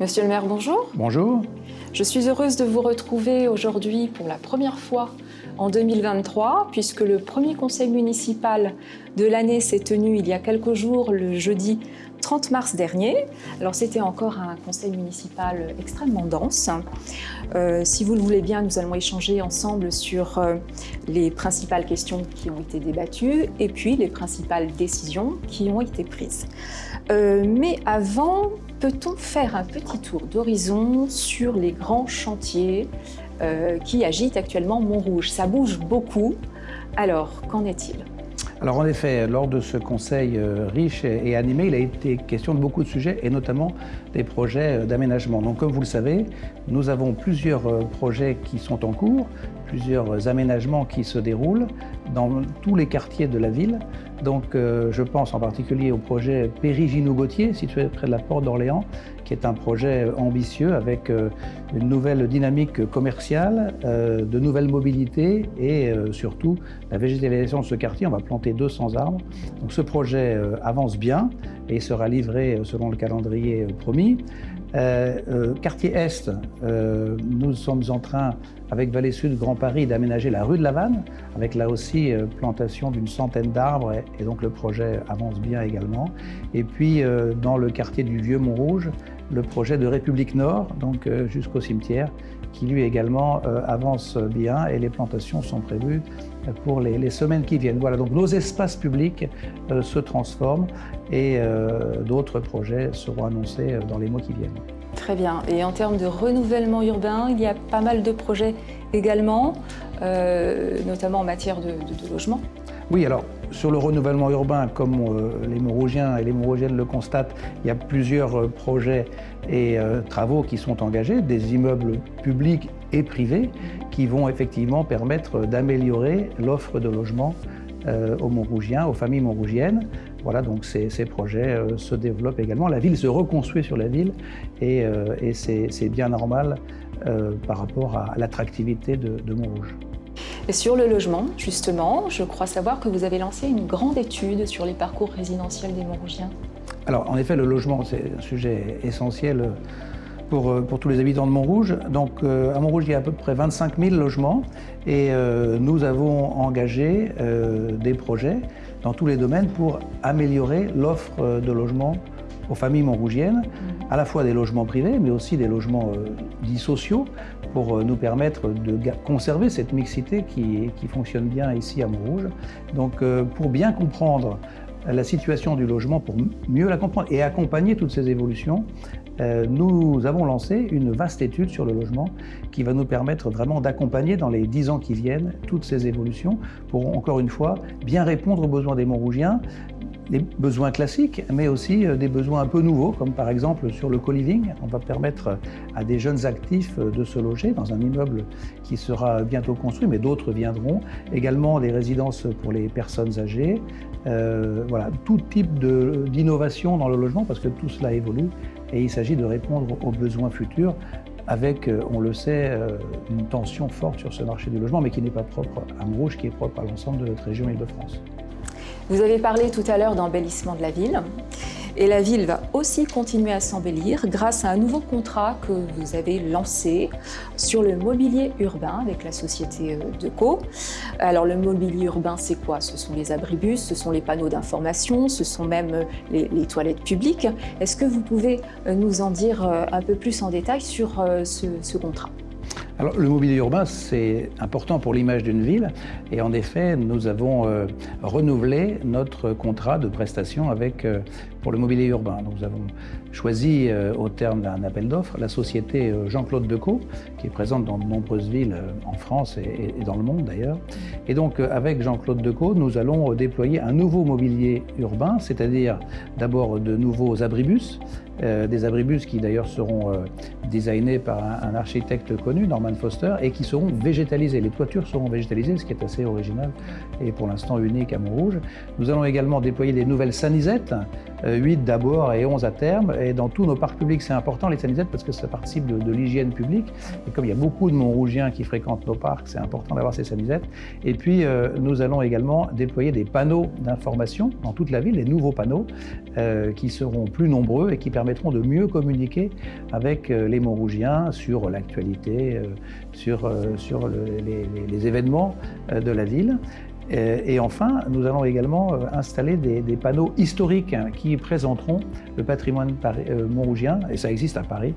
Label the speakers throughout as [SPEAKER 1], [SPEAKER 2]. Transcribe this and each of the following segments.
[SPEAKER 1] Monsieur le maire, bonjour.
[SPEAKER 2] Bonjour.
[SPEAKER 1] Je suis heureuse de vous retrouver aujourd'hui pour la première fois en 2023, puisque le premier conseil municipal de l'année s'est tenu il y a quelques jours, le jeudi 30 mars dernier. Alors c'était encore un conseil municipal extrêmement dense. Euh, si vous le voulez bien, nous allons échanger ensemble sur euh, les principales questions qui ont été débattues et puis les principales décisions qui ont été prises. Euh, mais avant, peut-on faire un petit tour d'horizon sur les grands chantiers euh, qui agitent actuellement Montrouge? Ça bouge beaucoup. Alors, qu'en est-il?
[SPEAKER 2] Alors en effet, lors de ce conseil euh, riche et animé, il a été question de beaucoup de sujets et notamment des projets d'aménagement. Donc comme vous le savez, nous avons plusieurs projets qui sont en cours, plusieurs aménagements qui se déroulent dans tous les quartiers de la ville. Donc euh, je pense en particulier au projet Périgino-Gautier, situé près de la porte d'Orléans, qui est un projet ambitieux avec euh, une nouvelle dynamique commerciale, euh, de nouvelles mobilités et surtout la végétalisation de ce quartier. On va planter 200 arbres. Donc ce projet avance bien et sera livré selon le calendrier promis. Euh, euh, quartier Est, euh, nous sommes en train, avec Vallée Sud, Grand Paris, d'aménager la rue de la Vanne, avec là aussi plantation d'une centaine d'arbres, et, donc le projet avance bien également. Et puis, dans le quartier du Vieux-Montrouge, le projet de République Nord, donc jusqu'au cimetière, qui lui également avance bien, et les plantations sont prévues pour les, semaines qui viennent. Voilà, donc nos espaces publics euh, se transforment et euh, d'autres projets seront annoncés euh, dans les mois qui viennent.
[SPEAKER 1] Très bien. Et en termes de renouvellement urbain, il y a pas mal de projets également, notamment en matière de, logement
[SPEAKER 2] Oui, alors sur le renouvellement urbain, comme les Montrougiens et les Montrougiennes le constatent, il y a plusieurs projets et travaux qui sont engagés, des immeubles publics et privés qui vont effectivement permettre d'améliorer l'offre de logement euh, aux Montrougiens, aux familles montrougiennes. Voilà, donc ces, projets euh, se développent également. La ville se reconstruit sur la ville et, euh, c'est bien normal par rapport à l'attractivité de Montrouge.
[SPEAKER 1] Et sur le logement, justement, je crois savoir que vous avez lancé une grande étude sur les parcours résidentiels des Montrougiens.
[SPEAKER 2] Alors, en effet, le logement, c'est un sujet essentiel euh, pour, tous les habitants de Montrouge. Donc euh, à Montrouge, il y a à peu près 25 000 logements et euh, nous avons engagé des projets dans tous les domaines pour améliorer l'offre de logements aux familles montrougiennes, à la fois des logements privés, mais aussi des logements dits sociaux, pour nous permettre de conserver cette mixité qui, qui fonctionne bien ici à Montrouge. Donc pour bien comprendre la situation du logement, pour mieux la comprendre et accompagner toutes ces évolutions, euh, nous avons lancé une vaste étude sur le logement qui va nous permettre vraiment d'accompagner dans les dix ans qui viennent toutes ces évolutions pour, encore une fois, bien répondre aux besoins des Montrougiens, des besoins classiques, mais aussi euh, des besoins un peu nouveaux, comme par exemple sur le co-living. On va permettre à des jeunes actifs euh, de se loger dans un immeuble qui sera bientôt construit, mais d'autres viendront. Également des résidences pour les personnes âgées. voilà, tout type d'innovation dans le logement, parce que tout cela évolue et il s'agit de répondre aux besoins futurs avec, euh, on le sait, euh, une tension forte sur ce marché du logement, mais qui n'est pas propre à Montrouge, qui est propre à l'ensemble de notre région Île-de-France.
[SPEAKER 1] Vous avez parlé tout à l'heure d'embellissement de la ville. Et la ville va aussi continuer à s'embellir grâce à un nouveau contrat que vous avez lancé sur le mobilier urbain avec la société euh, Deco. Alors le mobilier urbain, c'est quoi? Ce sont les abribus, ce sont les panneaux d'information, ce sont même euh, les, toilettes publiques. Est-ce que vous pouvez euh, nous en dire un peu plus en détail sur ce contrat?
[SPEAKER 2] Le mobilier urbain, c'est important pour l'image d'une ville. Et en effet, nous avons euh, renouvelé notre contrat de prestation euh, pour le mobilier urbain. nous avons choisi, euh, au terme d'un appel d'offres, la société Jean-Claude Decaux, qui est présente dans de nombreuses villes en France et, et dans le monde d'ailleurs. Et donc, avec Jean-Claude Decaux, nous allons déployer un nouveau mobilier urbain, c'est-à-dire d'abord de nouveaux abribus, euh, des abribus qui d'ailleurs seront euh, designés par un, architecte connu, Norman Foster, et qui seront végétalisés. Les toitures seront végétalisées, ce qui est assez original et pour l'instant unique à Montrouge. Nous allons également déployer des nouvelles sanisettes, 8 euh, d'abord et 11 à terme, et dans tous nos parcs publics, c'est important les sanisettes parce que ça participe de, l'hygiène publique, et comme il y a beaucoup de Montrougiens qui fréquentent nos parcs, c'est important d'avoir ces sanisettes. Et puis, nous allons également déployer des panneaux d'information dans toute la ville, des nouveaux panneaux qui seront plus nombreux et qui permettent de mieux communiquer avec les Montrougiens sur l'actualité, sur, sur les, les, événements de la ville. Et enfin, nous allons également installer des, des panneaux historiques hein, qui présenteront le patrimoine montrougien, et ça existe à Paris,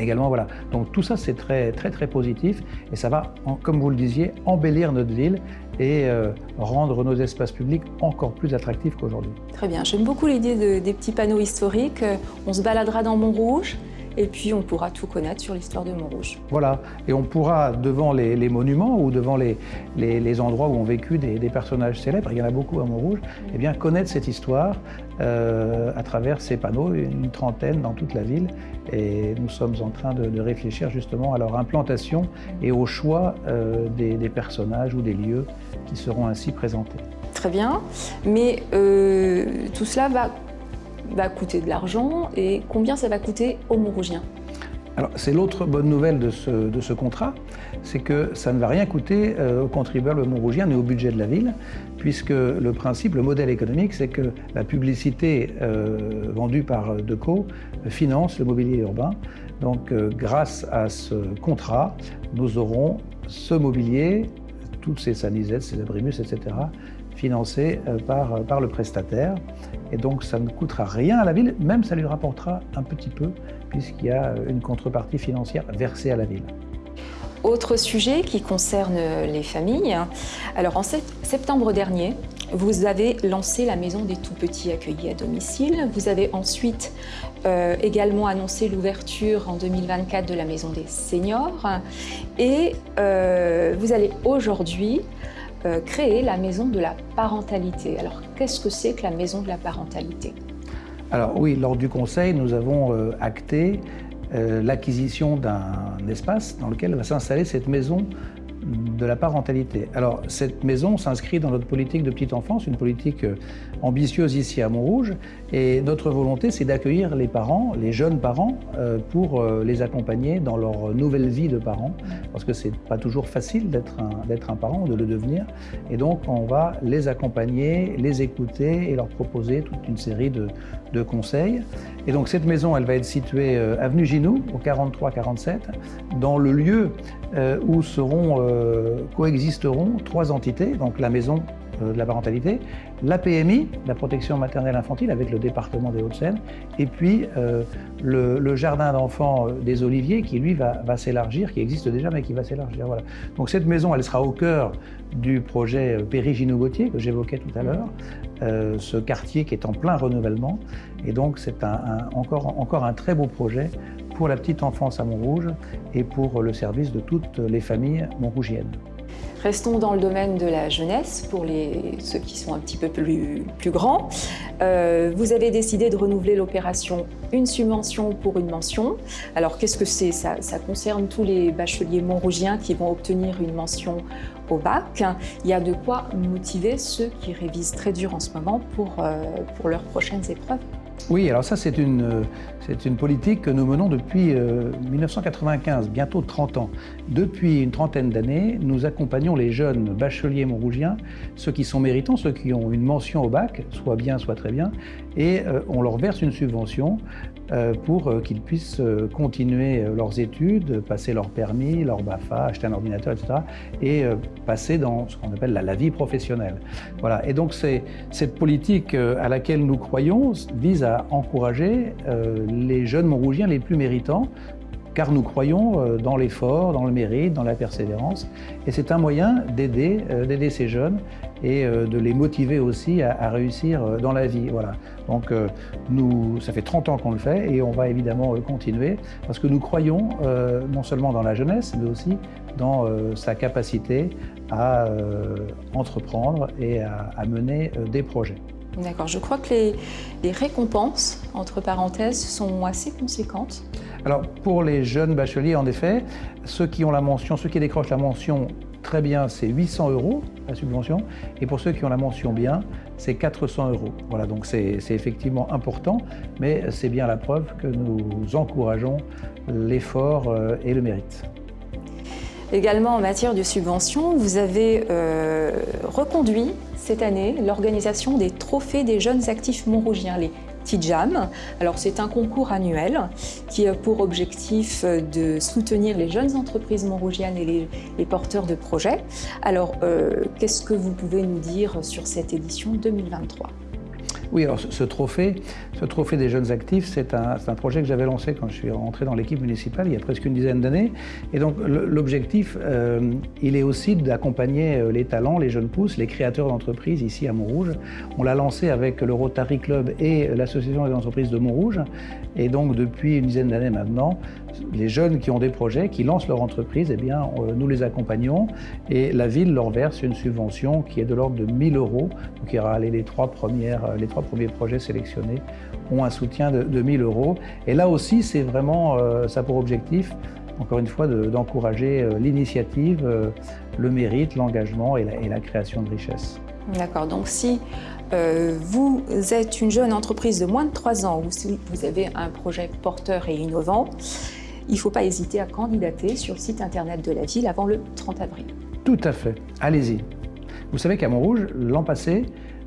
[SPEAKER 2] également. Voilà. Donc tout ça, c'est très, très, très positif et ça va, comme vous le disiez, embellir notre ville et euh, rendre nos espaces publics encore plus attractifs qu'aujourd'hui.
[SPEAKER 1] Très bien. J'aime beaucoup l'idée des petits panneaux historiques. On se baladera dans Montrouge et puis on pourra tout connaître sur l'histoire de Montrouge.
[SPEAKER 2] Voilà, et on pourra, devant les, monuments ou devant les, les, endroits où ont vécu des, personnages célèbres, il y en a beaucoup à Montrouge, eh bien connaître cette histoire euh, à travers ces panneaux, une trentaine dans toute la ville, et nous sommes en train de, réfléchir justement à leur implantation et au choix euh, des, personnages ou des lieux qui seront ainsi présentés.
[SPEAKER 1] Très bien, mais euh, tout cela va va coûter de l'argent et combien ça va coûter aux Montrougiens?
[SPEAKER 2] C'est l'autre bonne nouvelle de ce, contrat, c'est que ça ne va rien coûter euh, aux contribuables montrougiens ni au budget de la ville, puisque le principe, le modèle économique, c'est que la publicité euh, vendue par Deco finance le mobilier urbain. Donc, euh, grâce à ce contrat, nous aurons ce mobilier, toutes ces sanisettes, ces abrimus, etc., financé euh, par, euh, par le prestataire. Et donc ça ne coûtera rien à la ville, même ça lui rapportera un petit peu, puisqu'il y a euh, une contrepartie financière versée à la ville.
[SPEAKER 1] Autre sujet qui concerne les familles. Alors en septembre dernier, vous avez lancé la maison des tout-petits accueillis à domicile. Vous avez ensuite également annoncé l'ouverture en 2024 de la maison des seniors. Et vous allez aujourd'hui euh, créer la maison de la parentalité. Alors, qu'est-ce que c'est que la maison de la parentalité?
[SPEAKER 2] Alors oui, lors du conseil, nous avons euh, acté euh, l'acquisition d'un espace dans lequel va s'installer cette maison de la parentalité. Alors, cette maison s'inscrit dans notre politique de petite enfance, une politique euh, ambitieuse ici à Montrouge. Et notre volonté, c'est d'accueillir les parents, les jeunes parents, euh, pour euh, les accompagner dans leur nouvelle vie de parents. Parce que c'est pas toujours facile d'être un, un parent, de le devenir. Et donc, on va les accompagner, les écouter et leur proposer toute une série de, de conseils. Et donc, cette maison, elle va être située avenue Ginou, au 43-47, dans le lieu où seront euh, coexisteront trois entités, donc la maison euh, de la parentalité, la PMI, la protection maternelle infantile avec le département des Hauts-de-Seine, et puis euh, le, jardin d'enfants des Oliviers qui lui va, s'élargir, qui existe déjà mais qui va s'élargir. Donc cette maison, elle sera au cœur du projet Péry-Ginot-Gauthier que j'évoquais tout à l'heure, ce quartier qui est en plein renouvellement, et donc c'est encore un très beau projet pour la petite enfance à Montrouge et pour le service de toutes les familles montrougiennes.
[SPEAKER 1] Restons dans le domaine de la jeunesse, pour les, ceux qui sont un petit peu plus, plus grands. Euh, vous avez décidé de renouveler l'opération Une subvention pour une mention. Alors qu'est-ce que c'est? Ça, concerne tous les bacheliers montrougiens qui vont obtenir une mention au bac. Il y a de quoi motiver ceux qui révisent très dur en ce moment pour, euh, pour leurs prochaines épreuves.
[SPEAKER 2] Oui, alors ça c'est une, c'est une politique que nous menons depuis 1995, euh, bientôt 30 ans. Depuis une trentaine d'années, nous accompagnons les jeunes bacheliers montrougiens, ceux qui sont méritants, ceux qui ont une mention au bac, soit bien, soit très bien, et euh, on leur verse une subvention euh, pour qu'ils puissent continuer leurs études, passer leur permis, leur BAFA, acheter un ordinateur, etc. et passer dans ce qu'on appelle la, la, vie professionnelle. Voilà. Et donc cette politique à laquelle nous croyons vise à encourager les jeunes Montrougiens les plus méritants, car nous croyons euh, dans l'effort, dans le mérite, dans la persévérance. Et c'est un moyen d'aider euh, ces jeunes et euh, de les motiver aussi à, réussir dans la vie. Voilà. Donc nous, ça fait 30 ans qu'on le fait et on va évidemment continuer parce que nous croyons non seulement dans la jeunesse, mais aussi dans sa capacité à entreprendre et à mener des projets.
[SPEAKER 1] D'accord, je crois que les, récompenses, entre parenthèses, sont assez conséquentes.
[SPEAKER 2] Alors pour les jeunes bacheliers, en effet, ceux qui ont la mention, ceux qui décrochent la mention très bien, c'est 800 euros la subvention, et pour ceux qui ont la mention bien, c'est 400 euros. Voilà, donc c'est effectivement important, mais c'est bien la preuve que nous encourageons l'effort euh, et le mérite.
[SPEAKER 1] Également en matière de subventions, vous avez euh, reconduit cette année l'organisation des trophées des jeunes actifs montrougiens, les TIJAM. Alors c'est un concours annuel qui a pour objectif de soutenir les jeunes entreprises montrougiennes et les, porteurs de projets. Alors qu'est-ce que vous pouvez nous dire sur cette édition 2023
[SPEAKER 2] oui, alors ce trophée, ce trophée des jeunes actifs, c'est un, projet que j'avais lancé quand je suis rentré dans l'équipe municipale il y a presque une dizaine d'années. Et donc l'objectif, euh, il est aussi d'accompagner euh, les talents, les jeunes pousses, les créateurs d'entreprises ici à Montrouge. On l'a lancé avec le Rotary Club et l'Association des entreprises de Montrouge. Et donc depuis une dizaine d'années maintenant, les jeunes qui ont des projets, qui lancent leur entreprise, eh bien, euh, nous les accompagnons et la ville leur verse une subvention qui est de l'ordre de 1000 euros. Donc il y aura les trois, premières, les trois premiers projets sélectionnés ont un soutien de, de 1000 euros. Et là aussi, c'est vraiment euh, ça pour objectif, encore une fois, d'encourager euh, l'initiative, le mérite, l'engagement et, la création de richesses.
[SPEAKER 1] D'accord, donc si vous êtes une jeune entreprise de moins de 3 ans ou si vous avez un projet porteur et innovant, il ne faut pas hésiter à candidater sur le site internet de la ville avant le 30 avril.
[SPEAKER 2] Tout à fait, allez-y. Vous savez qu'à Montrouge, l'an passé,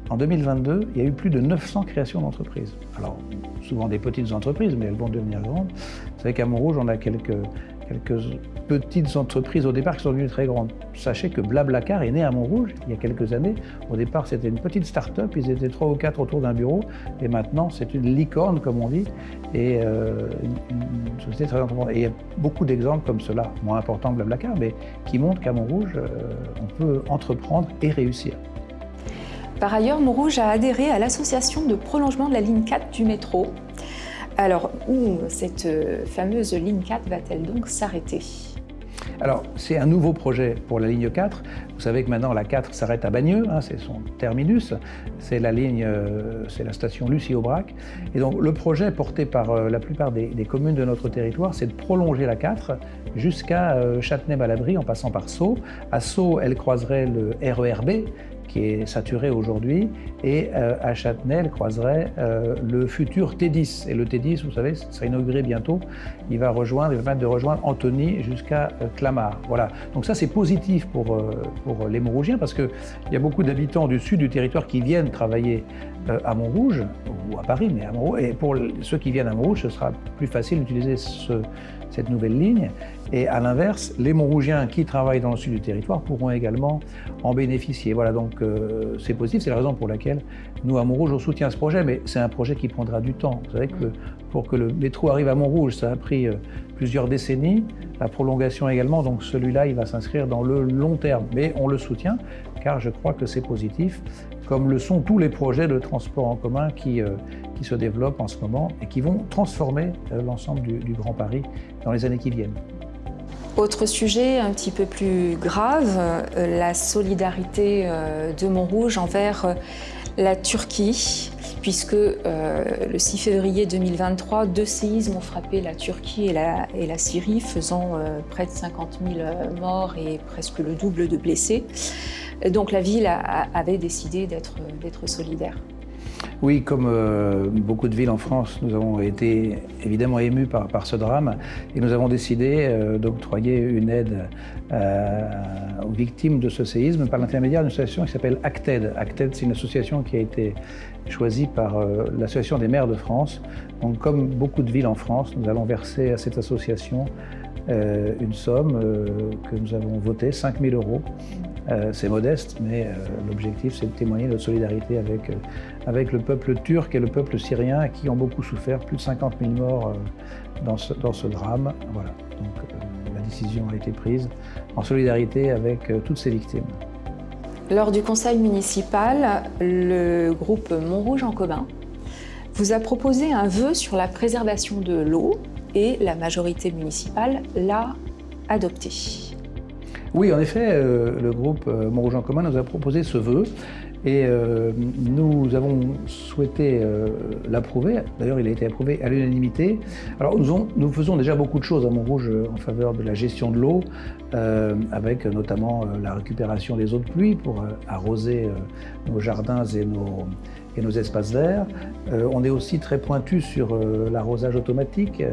[SPEAKER 2] en 2022, il y a eu plus de 900 créations d'entreprises. Alors, souvent des petites entreprises, mais elles vont devenir grandes. Vous savez qu'à Montrouge, on a quelques quelques petites entreprises au départ qui sont devenues très grandes. Sachez que Blablacar est né à Montrouge il y a quelques années. Au départ, c'était une petite start-up, ils étaient trois ou quatre autour d'un bureau, et maintenant, c'est une licorne, comme on dit, et euh, une, société très importante. Et il y a beaucoup d'exemples comme cela, moins importants que Blablacar, mais qui montrent qu'à Montrouge, euh, on peut entreprendre et réussir.
[SPEAKER 1] Par ailleurs, Montrouge a adhéré à l'association de prolongement de la ligne 4 du métro, alors, où cette euh, fameuse ligne 4 va-t-elle donc s'arrêter?
[SPEAKER 2] Alors, c'est un nouveau projet pour la ligne 4. Vous savez que maintenant, la 4 s'arrête à Bagneux, hein, c'est son terminus. C'est la ligne, euh, c'est la station Lucie-Aubrac. Et donc, le projet porté par euh, la plupart des, communes de notre territoire, c'est de prolonger la 4 jusqu'à Châtenay-Malabry en passant par Sceaux. À Sceaux, elle croiserait le RERB, qui est saturé aujourd'hui, et euh, à Châtenay, elle croiserait euh, le futur T10. Et le T10, vous savez, sera inauguré bientôt. Il va rejoindre, il va permettre de rejoindre Antony jusqu'à euh, Clamart. Voilà. Donc ça, c'est positif pour, pour les Montrougiens parce qu'il y a beaucoup d'habitants du sud du territoire qui viennent travailler à Montrouge, ou à Paris, mais à Montrouge. Et pour ceux qui viennent à Montrouge, ce sera plus facile d'utiliser ce, cette nouvelle ligne. Et à l'inverse, les Montrougiens qui travaillent dans le sud du territoire pourront également en bénéficier. Voilà, donc euh, c'est possible, c'est la raison pour laquelle nous, à Montrouge, on soutient ce projet, mais c'est un projet qui prendra du temps. Vous savez que pour que le métro arrive à Montrouge, ça a pris euh, plusieurs décennies, la prolongation également, donc celui-là, il va s'inscrire dans le long terme. Mais on le soutient, car je crois que c'est positif, comme le sont tous les projets de transport en commun qui, euh, se développent en ce moment et qui vont transformer l'ensemble du, du Grand Paris dans les années qui viennent.
[SPEAKER 1] Autre sujet un petit peu plus grave, euh, la solidarité euh, de Montrouge envers euh, la Turquie, puisque le 6 février 2023, deux séismes ont frappé la Turquie et la, et la Syrie, faisant près de 50 000 morts et presque le double de blessés. Donc la ville avait décidé d'être solidaire.
[SPEAKER 2] Oui, comme euh, beaucoup de villes en France, nous avons été évidemment émus par, ce drame et nous avons décidé euh, d'octroyer une aide euh, aux victimes de ce séisme par l'intermédiaire d'une association qui s'appelle ACTED. ACTED, c'est une association qui a été choisie par l'Association des maires de France. Donc, comme beaucoup de villes en France, nous allons verser à cette association une somme que nous avons votée, 5 000 euros, c'est modeste, mais euh, l'objectif, c'est de témoigner notre solidarité avec, euh, avec le peuple turc et le peuple syrien qui ont beaucoup souffert, plus de 50 000 morts dans ce, dans, ce, drame. Voilà. Donc la décision a été prise en solidarité avec toutes ces victimes.
[SPEAKER 1] Lors du conseil municipal, le groupe Montrouge en commun vous a proposé un vœu sur la préservation de l'eau et la majorité municipale l'a adopté.
[SPEAKER 2] Oui, en effet, euh, le groupe euh, Montrouge en commun nous a proposé ce vœu et euh, nous avons souhaité l'approuver. D'ailleurs, il a été approuvé à l'unanimité. Alors, nous, faisons déjà beaucoup de choses à Montrouge en faveur de la gestion de l'eau, avec notamment la récupération des eaux de pluie pour arroser nos jardins et nos, et nos espaces verts. on est aussi très pointu sur l'arrosage automatique.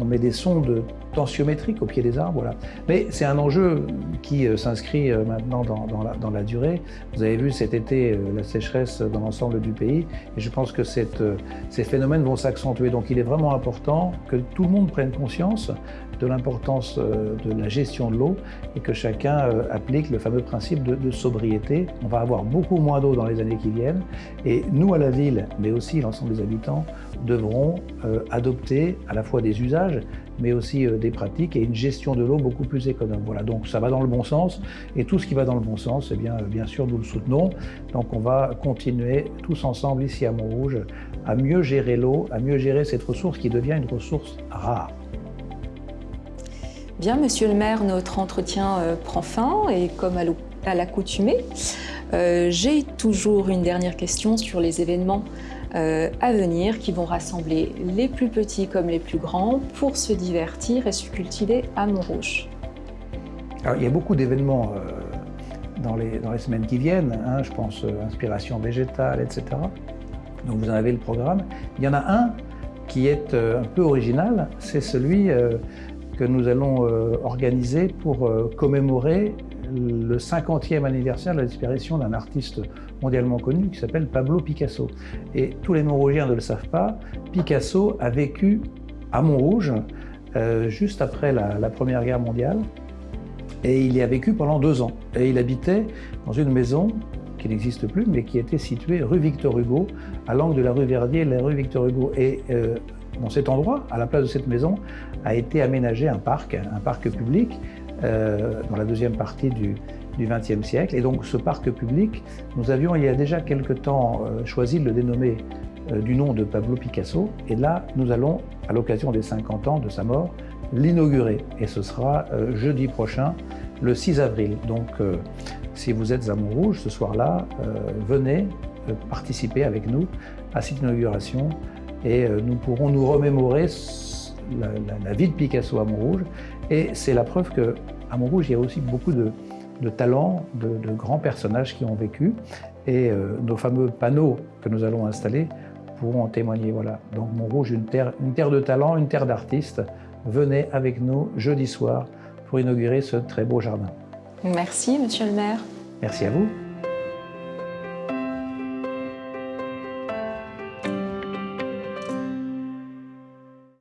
[SPEAKER 2] on met des sondes tensiométriques au pied des arbres. Voilà. Mais c'est un enjeu qui euh, s'inscrit euh, maintenant dans, la, durée. Vous avez vu cet été la sécheresse dans l'ensemble du pays et je pense que ces phénomènes vont s'accentuer. Donc il est vraiment important que tout le monde prenne conscience de l'importance de la gestion de l'eau et que chacun applique le fameux principe de, sobriété. On va avoir beaucoup moins d'eau dans les années qui viennent et nous à la ville, mais aussi l'ensemble des habitants, devront euh, adopter à la fois des usages, mais aussi euh, des pratiques et une gestion de l'eau beaucoup plus économe. Voilà, donc ça va dans le bon sens, et tout ce qui va dans le bon sens, eh bien, bien sûr, nous le soutenons. Donc on va continuer tous ensemble ici à Montrouge à mieux gérer l'eau, à mieux gérer cette ressource qui devient une ressource rare.
[SPEAKER 1] Bien, monsieur le maire, notre entretien euh, prend fin, et comme à l'accoutumée, j'ai toujours une dernière question sur les événements euh, à venir qui vont rassembler les plus petits comme les plus grands pour se divertir et se cultiver à Montrouge.
[SPEAKER 2] Alors, il y a beaucoup d'événements euh, dans, les, semaines qui viennent, hein, je pense euh, inspiration végétale, etc. Donc vous en avez le programme. Il y en a un qui est un peu original, c'est celui que nous allons organiser pour commémorer le 50e anniversaire de la disparition d'un artiste mondialement connu qui s'appelle Pablo Picasso. Et tous les Montrougiens ne le savent pas, Picasso a vécu à Montrouge euh, juste après la, Première Guerre mondiale et il y a vécu pendant deux ans. Et il habitait dans une maison qui n'existe plus, mais qui était située rue Victor Hugo, à l'angle de la rue Verdier et la rue Victor Hugo. Et euh, dans cet endroit, à la place de cette maison, a été aménagé un parc, un parc public, euh, dans la deuxième partie du, XXe siècle. Et donc ce parc public, nous avions il y a déjà quelque temps euh, choisi de le dénommer euh, du nom de Pablo Picasso. Et là, nous allons, à l'occasion des 50 ans de sa mort, l'inaugurer. Et ce sera jeudi prochain, le 6 avril. Donc si vous êtes à Montrouge ce soir-là, venez participer avec nous à cette inauguration et nous pourrons nous remémorer la, vie de Picasso à Montrouge. Et c'est la preuve qu'à Montrouge, il y a aussi beaucoup de, talents, de, grands personnages qui ont vécu. Et euh, nos fameux panneaux que nous allons installer pourront en témoigner. Voilà. Donc Montrouge, une terre, une terre de talent, une terre d'artistes. Venez avec nous jeudi soir pour inaugurer ce très beau jardin.
[SPEAKER 1] Merci, monsieur le maire.
[SPEAKER 2] Merci à vous.